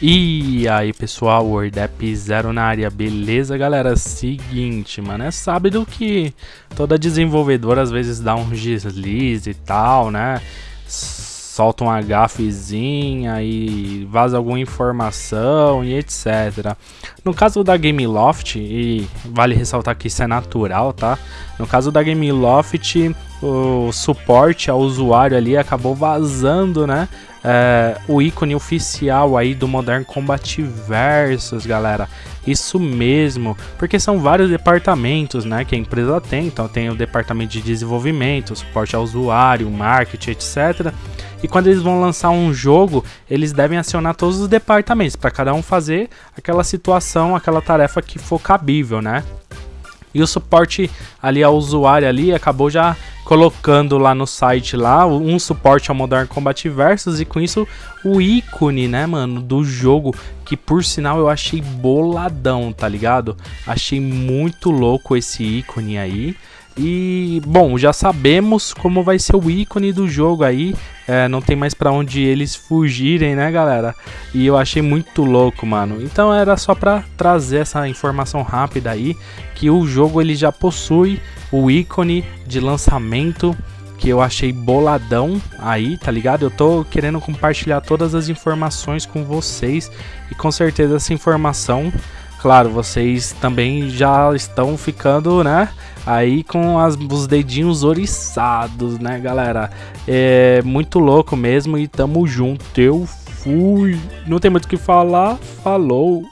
E aí pessoal, WordApp Zero na área, beleza galera? Seguinte, mano, é sábado que toda desenvolvedora às vezes dá um deslize e tal, né? Solta uma gafezinha e vaza alguma informação e etc. No caso da Gameloft, e vale ressaltar que isso é natural, tá? No caso da Gameloft, o suporte ao usuário ali acabou vazando, né? é, o ícone oficial aí do Modern Combat Versus, galera. Isso mesmo, porque são vários departamentos, né, que a empresa tem. Então tem o departamento de desenvolvimento, suporte ao usuário, marketing, etc. E quando eles vão lançar um jogo, eles devem acionar todos os departamentos para cada um fazer aquela situação, aquela tarefa que for cabível, né? E o suporte ali ao usuário ali acabou já colocando lá no site lá um suporte ao Modern Combat Versus e com isso o ícone, né, mano, do jogo que por sinal eu achei boladão, tá ligado? Achei muito louco esse ícone aí. E, bom, já sabemos como vai ser o ícone do jogo aí. É, não tem mais para onde eles fugirem, né, galera? E eu achei muito louco, mano. Então era só para trazer essa informação rápida aí que o jogo ele já possui o ícone de lançamento que eu achei boladão aí, tá ligado? Eu tô querendo compartilhar todas as informações com vocês e com certeza essa informação Claro, vocês também já estão ficando, né? Aí com as, os dedinhos oriçados, né, galera? É muito louco mesmo e tamo junto. Eu fui. Não tem muito o que falar. Falou.